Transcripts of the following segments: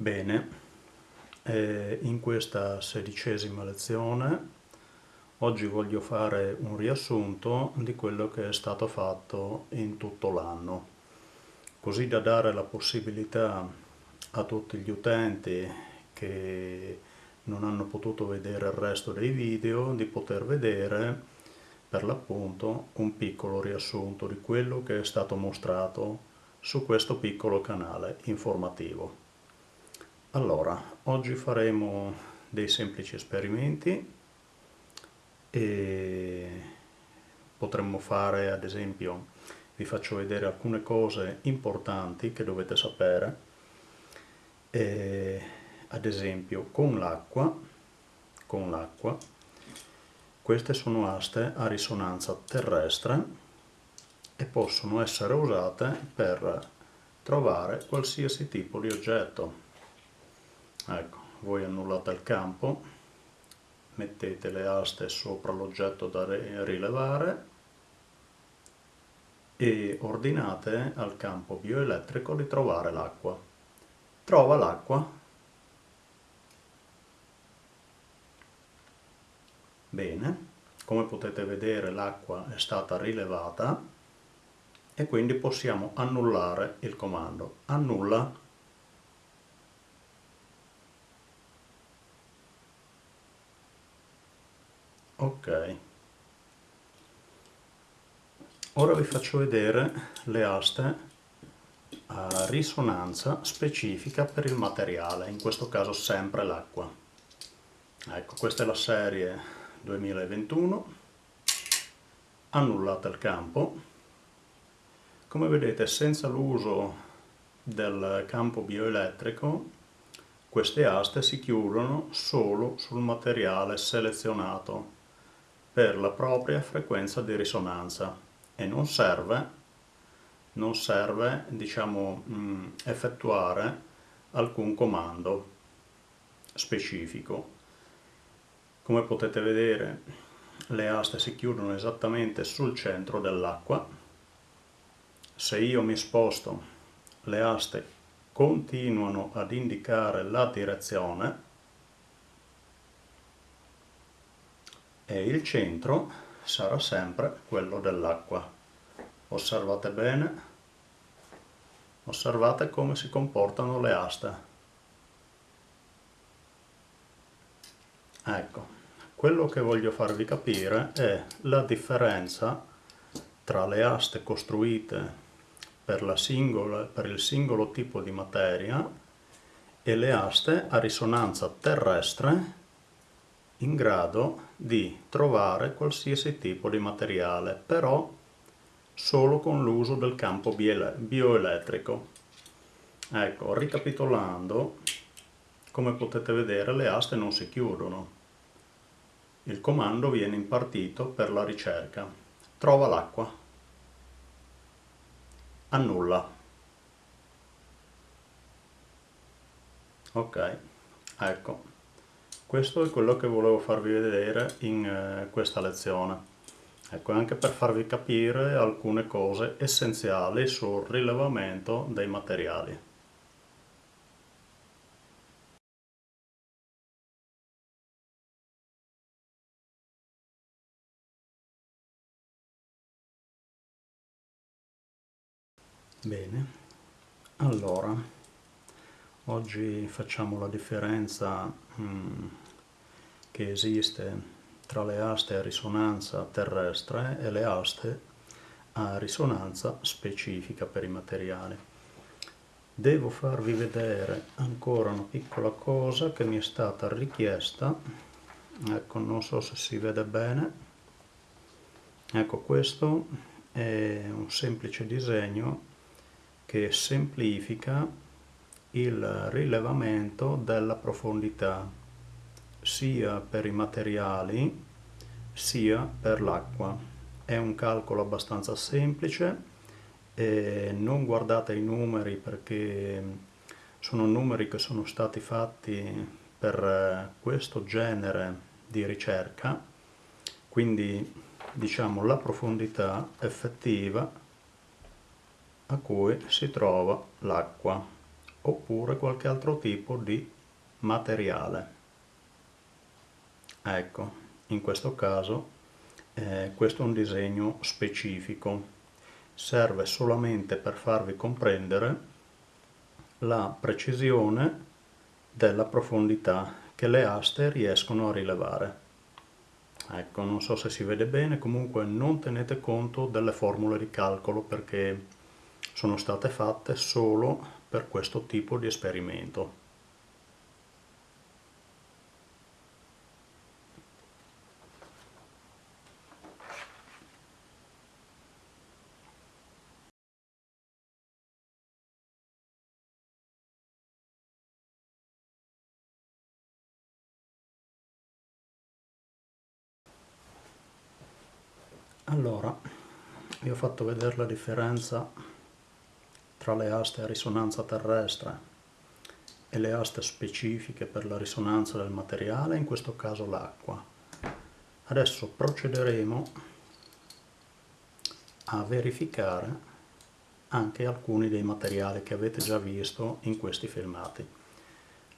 Bene, eh, in questa sedicesima lezione oggi voglio fare un riassunto di quello che è stato fatto in tutto l'anno, così da dare la possibilità a tutti gli utenti che non hanno potuto vedere il resto dei video di poter vedere per l'appunto un piccolo riassunto di quello che è stato mostrato su questo piccolo canale informativo. Allora, oggi faremo dei semplici esperimenti e potremmo fare ad esempio, vi faccio vedere alcune cose importanti che dovete sapere, e, ad esempio con l'acqua, con l'acqua, queste sono aste a risonanza terrestre e possono essere usate per trovare qualsiasi tipo di oggetto ecco voi annullate il campo mettete le aste sopra l'oggetto da rilevare e ordinate al campo bioelettrico di trovare l'acqua. Trova l'acqua. Bene come potete vedere l'acqua è stata rilevata e quindi possiamo annullare il comando. Annulla ok ora vi faccio vedere le aste a risonanza specifica per il materiale in questo caso sempre l'acqua. Ecco questa è la serie 2021 annullate il campo. Come vedete senza l'uso del campo bioelettrico queste aste si chiudono solo sul materiale selezionato per la propria frequenza di risonanza e non serve, non serve diciamo, effettuare alcun comando specifico. Come potete vedere le aste si chiudono esattamente sul centro dell'acqua. Se io mi sposto le aste continuano ad indicare la direzione e il centro sarà sempre quello dell'acqua. Osservate bene, osservate come si comportano le aste. Ecco, quello che voglio farvi capire è la differenza tra le aste costruite per, singola, per il singolo tipo di materia e le aste a risonanza terrestre in grado di trovare qualsiasi tipo di materiale, però solo con l'uso del campo bioelettrico. Ecco, ricapitolando, come potete vedere le aste non si chiudono. Il comando viene impartito per la ricerca. Trova l'acqua. Annulla. Ok, ecco. Questo è quello che volevo farvi vedere in eh, questa lezione. Ecco, anche per farvi capire alcune cose essenziali sul rilevamento dei materiali. Bene, allora Oggi facciamo la differenza mm, che esiste tra le aste a risonanza terrestre e le aste a risonanza specifica per i materiali. Devo farvi vedere ancora una piccola cosa che mi è stata richiesta, ecco non so se si vede bene, ecco questo è un semplice disegno che semplifica il rilevamento della profondità sia per i materiali sia per l'acqua. È un calcolo abbastanza semplice non guardate i numeri perché sono numeri che sono stati fatti per questo genere di ricerca, quindi diciamo la profondità effettiva a cui si trova l'acqua oppure qualche altro tipo di materiale. Ecco, in questo caso eh, questo è un disegno specifico, serve solamente per farvi comprendere la precisione della profondità che le aste riescono a rilevare. Ecco, non so se si vede bene, comunque non tenete conto delle formule di calcolo perché sono state fatte solo per questo tipo di esperimento. Allora, vi ho fatto vedere la differenza tra le aste a risonanza terrestre e le aste specifiche per la risonanza del materiale, in questo caso l'acqua. Adesso procederemo a verificare anche alcuni dei materiali che avete già visto in questi filmati.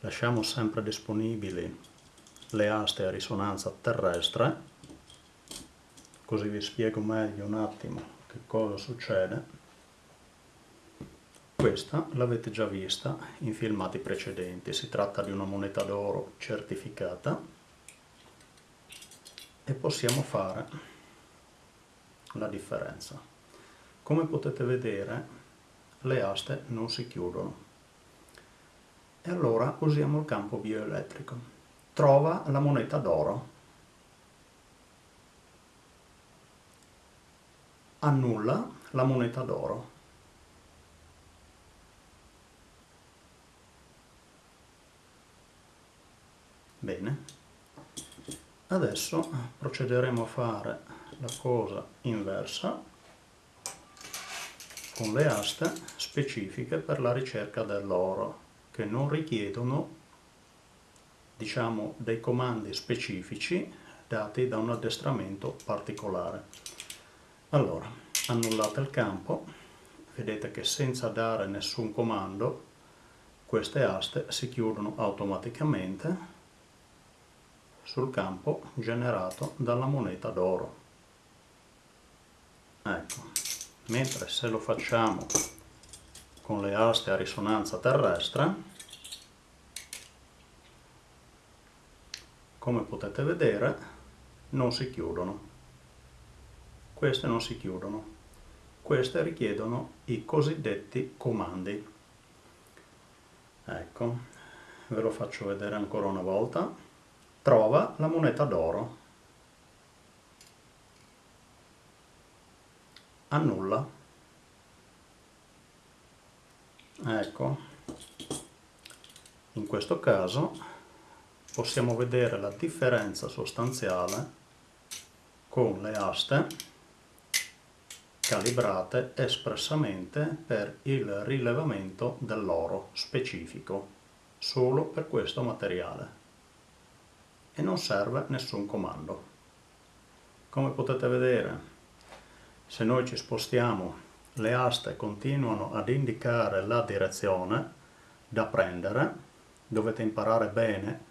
Lasciamo sempre disponibili le aste a risonanza terrestre così vi spiego meglio un attimo che cosa succede questa l'avete già vista in filmati precedenti. Si tratta di una moneta d'oro certificata. E possiamo fare la differenza. Come potete vedere le aste non si chiudono. E allora usiamo il campo bioelettrico. Trova la moneta d'oro. Annulla la moneta d'oro. Bene, adesso procederemo a fare la cosa inversa con le aste specifiche per la ricerca dell'oro che non richiedono diciamo dei comandi specifici dati da un addestramento particolare. Allora, annullate il campo, vedete che senza dare nessun comando queste aste si chiudono automaticamente sul campo generato dalla moneta d'oro. Ecco, mentre se lo facciamo con le aste a risonanza terrestre, come potete vedere, non si chiudono queste non si chiudono. Queste richiedono i cosiddetti comandi. Ecco, ve lo faccio vedere ancora una volta. Trova la moneta d'oro. Annulla. Ecco, in questo caso possiamo vedere la differenza sostanziale con le aste calibrate espressamente per il rilevamento dell'oro specifico, solo per questo materiale. E non serve nessun comando. Come potete vedere, se noi ci spostiamo, le aste continuano ad indicare la direzione da prendere, dovete imparare bene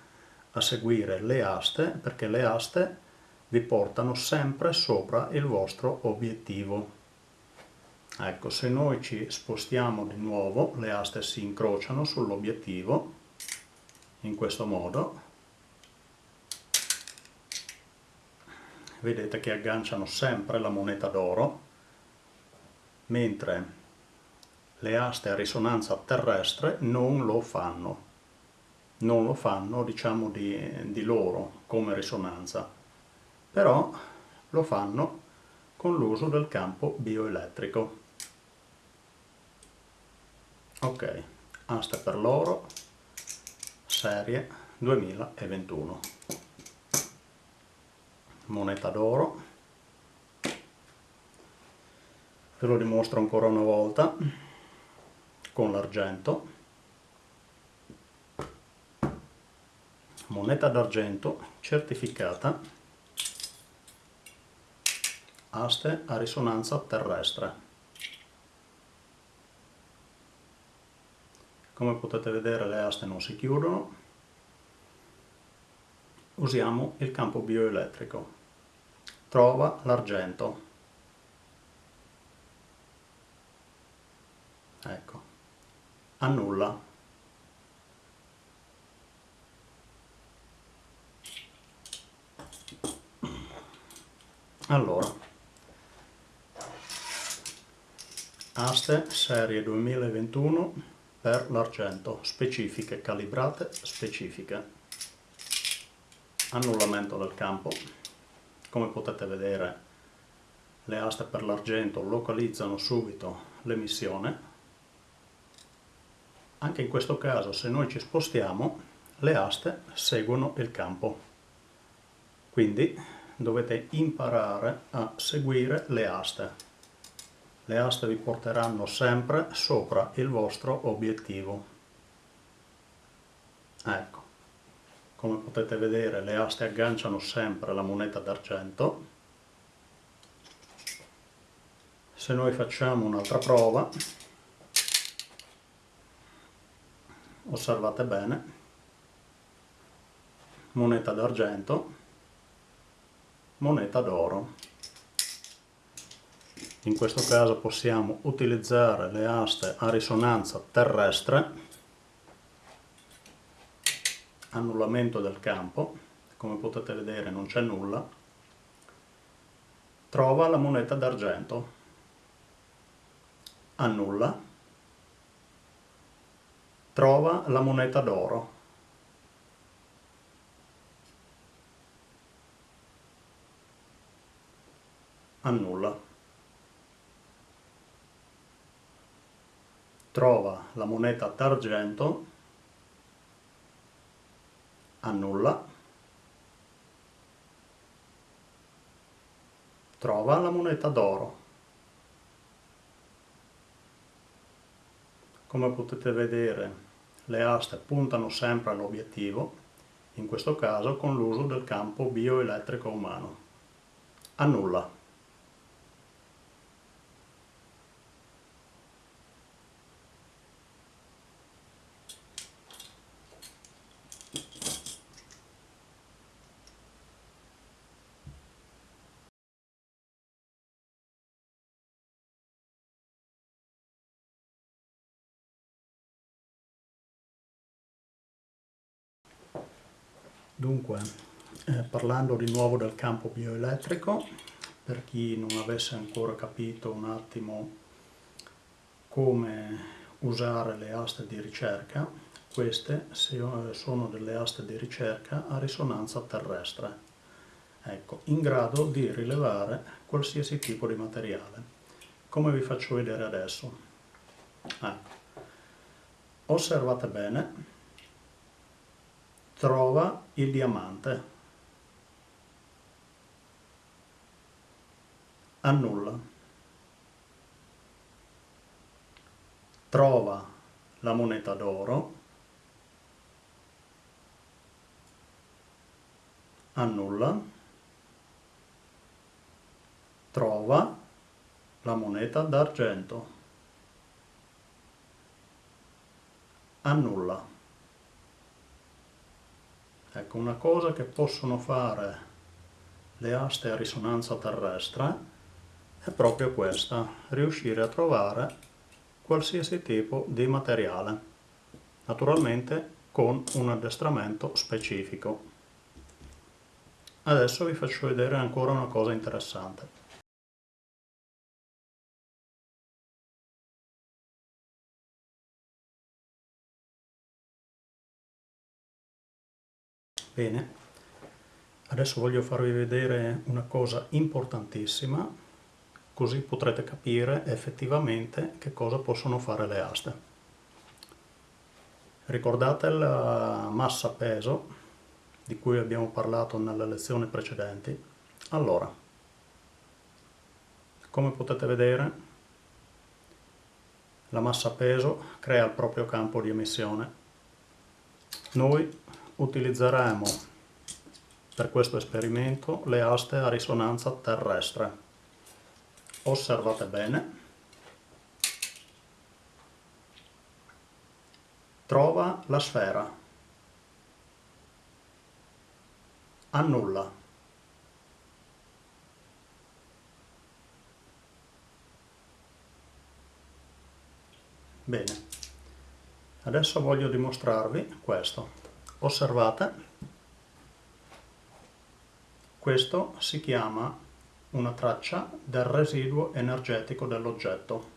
a seguire le aste perché le aste vi portano sempre sopra il vostro obiettivo Ecco, se noi ci spostiamo di nuovo, le aste si incrociano sull'obiettivo, in questo modo. Vedete che agganciano sempre la moneta d'oro, mentre le aste a risonanza terrestre non lo fanno. Non lo fanno, diciamo, di, di loro come risonanza, però lo fanno con l'uso del campo bioelettrico. Ok, asta per l'oro, serie 2021. Moneta d'oro. Ve lo dimostro ancora una volta con l'argento. Moneta d'argento certificata aste a risonanza terrestre. come potete vedere le aste non si chiudono usiamo il campo bioelettrico trova l'argento. Ecco. Annulla. Allora. Aste serie 2021 per l'argento. Specifiche calibrate specifiche. Annullamento del campo come potete vedere le aste per l'argento localizzano subito l'emissione anche in questo caso se noi ci spostiamo le aste seguono il campo quindi dovete imparare a seguire le aste. Le aste vi porteranno sempre sopra il vostro obiettivo. Ecco, come potete vedere le aste agganciano sempre la moneta d'argento. Se noi facciamo un'altra prova, osservate bene, moneta d'argento, moneta d'oro. In questo caso possiamo utilizzare le aste a risonanza terrestre, annullamento del campo, come potete vedere non c'è nulla, trova la moneta d'argento, annulla, trova la moneta d'oro, annulla. Trova la moneta d'argento, annulla. Trova la moneta d'oro. Come potete vedere le aste puntano sempre all'obiettivo, in questo caso con l'uso del campo bioelettrico umano. Annulla. Dunque, eh, parlando di nuovo del campo bioelettrico, per chi non avesse ancora capito un attimo come usare le aste di ricerca, queste sono delle aste di ricerca a risonanza terrestre, ecco, in grado di rilevare qualsiasi tipo di materiale, come vi faccio vedere adesso. Ecco. Osservate bene trova il diamante. Annulla. Trova la moneta d'oro. Annulla. Trova la moneta d'argento. Annulla. Ecco, una cosa che possono fare le aste a risonanza terrestre è proprio questa, riuscire a trovare qualsiasi tipo di materiale, naturalmente con un addestramento specifico. Adesso vi faccio vedere ancora una cosa interessante. Bene, adesso voglio farvi vedere una cosa importantissima, così potrete capire effettivamente che cosa possono fare le aste. Ricordate la massa peso di cui abbiamo parlato nelle lezioni precedenti? Allora, come potete vedere, la massa peso crea il proprio campo di emissione. Noi utilizzeremo per questo esperimento le aste a risonanza terrestre. Osservate bene. Trova la sfera. Annulla. Bene, adesso voglio dimostrarvi questo. Osservate, questo si chiama una traccia del residuo energetico dell'oggetto.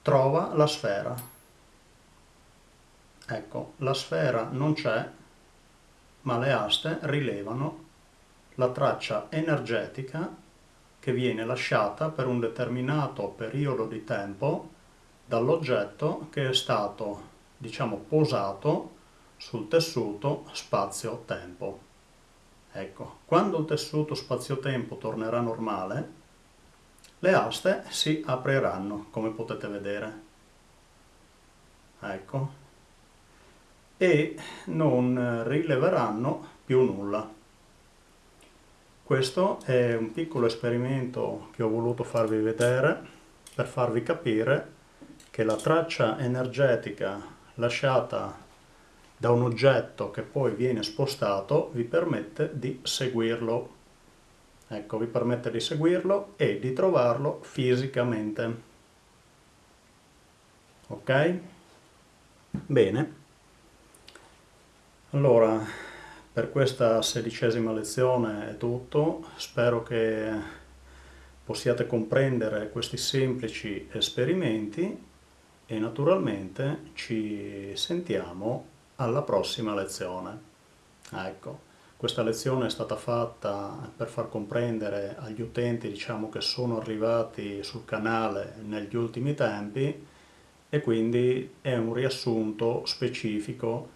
Trova la sfera. Ecco, la sfera non c'è, ma le aste rilevano la traccia energetica che viene lasciata per un determinato periodo di tempo dall'oggetto che è stato, diciamo, posato sul tessuto spazio-tempo. Ecco, quando il tessuto spazio-tempo tornerà normale, le aste si apriranno, come potete vedere. Ecco. E non rileveranno più nulla. Questo è un piccolo esperimento che ho voluto farvi vedere per farvi capire che la traccia energetica lasciata da un oggetto che poi viene spostato vi permette di seguirlo. Ecco, vi permette di seguirlo e di trovarlo fisicamente. Ok? Bene. Allora, per questa sedicesima lezione è tutto, spero che possiate comprendere questi semplici esperimenti e naturalmente ci sentiamo alla prossima lezione. Ecco, questa lezione è stata fatta per far comprendere agli utenti diciamo, che sono arrivati sul canale negli ultimi tempi e quindi è un riassunto specifico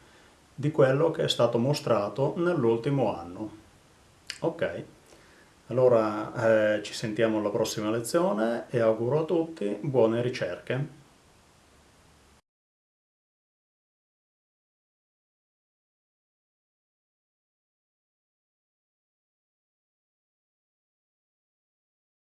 di quello che è stato mostrato nell'ultimo anno. Ok, allora eh, ci sentiamo alla prossima lezione e auguro a tutti buone ricerche.